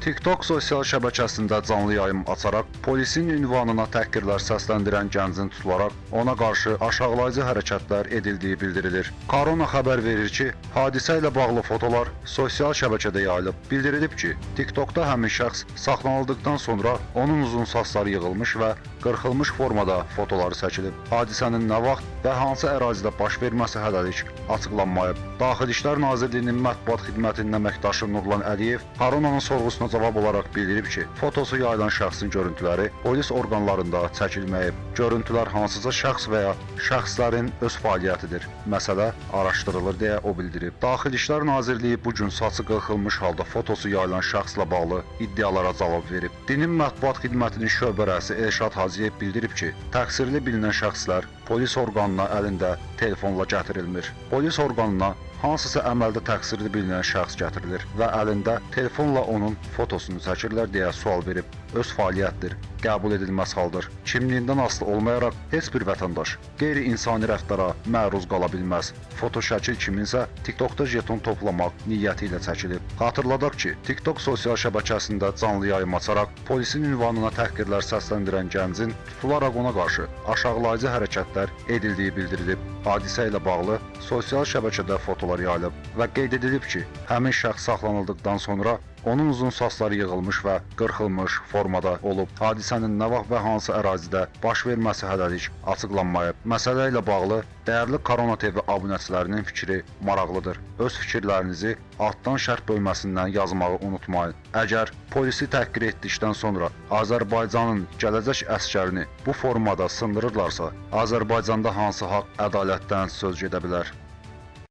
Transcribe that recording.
TikTok sosial şəbəkəsində canlı yayım açaraq polisin ünvanına təhqirlər səsləndirən gəncin tutularaq ona qarşı aşağılayıcı hərəkətlər edildiyi bildirilir. Korona xəbər verir ki, hadisə ilə bağlı fotolar sosial şəbəkədə yayılıb. Bildirilib ki, TikTokda həmin şəxs saxlanıldıqdan sonra onun uzun saçları yığılmış və qırxılmış formada fotoları çəkilib. Hadisənin nə vaxt və hansı ərazidə baş verməsi hələlik açıqlanmayıb. Daxili İşlər Nazirliyinin mətbuat xidmətinin əməkdaşı Nurlan Əliyev koronanın sorğusuna cavab olaraq bildirib ki, fotosu yayılan şəxsin görüntüləri polis orqanlarında çəkilməyib. Görüntülər hansısa şəxs və ya şəxslərin öz fəaliyyətidir. Məsələ araşdırılır deyə o bildirib. Daxili İşlər Nazirliyi bu gün saçı qırxılmış halda fotosu yayılan şəxslə bağlı iddialara cavab verib. Dinin mətbuat xidmətinin şöbə rəisi Elşad Hacıyev bildirib ki, təqsirli bilinən şəxslər polis orqanına əlində telefonla gətirilmir. Polis orqanına hansısa əməldə təqsirli bilinən şəxs gətirilir və əlində telefonla onun fotosunu çəkirlər deyə sual verib. Öz fəaliyyətdir, qəbul edilməz haldır. Kimliyindən asılı olmayaraq heç bir vətəndaş qeyri-insani rəftara məruz qala bilməz. Foto şəkil kiminsə TikTokda jeton toplamaq niyyəti ilə çəkilib. Xatırladaq ki, TikTok sosial şəbəkəsində canlı yayım açaraq polisin ünvanına təhqirlər səsləndirən gəncin tutularaq ona qarşı aşağılayıcı hərəkətlər edildiyi bildirilib. Hadisə ilə bağlı sosial şəbəkədə fotolar yayılıb və qeyd edilib ki, həmin şəxs saxlanıldıqdan sonra onun uzun saçları yığılmış və qırxılmış formada olub. Hadisənin nə vaxt və hansı ərazidə baş verməsi hələlik açıqlanmayıb. Məsələ ilə bağlı dəyərli Korona TV abunəçilərinin fikri maraqlıdır. Öz fikirlərinizi altdan şərh bölməsindən yazmağı unutmayın. Əgər polisi təhqir etdikdən sonra Azərbaycanın gələcək əskərini bu formada sındırırlarsa, Azərbaycanda hansı haqq ədalətdən söz gedə bilər?